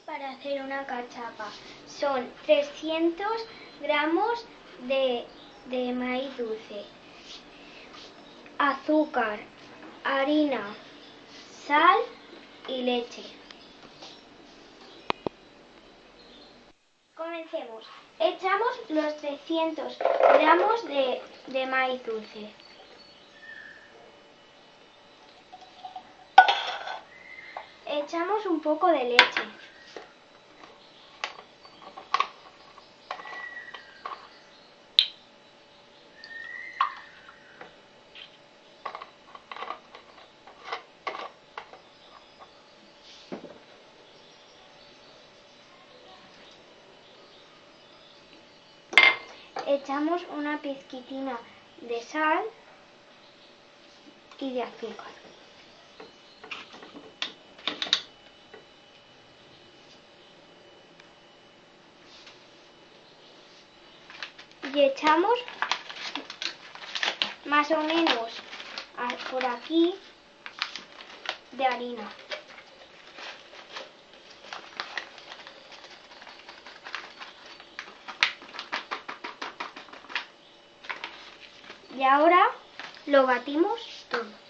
para hacer una cachapa. Son 300 gramos de, de maíz dulce, azúcar, harina, sal y leche. Comencemos. Echamos los 300 gramos de, de maíz dulce. Echamos un poco de leche. Echamos una pizquitina de sal y de azúcar. Y echamos más o menos por aquí de harina. Y ahora lo batimos todo.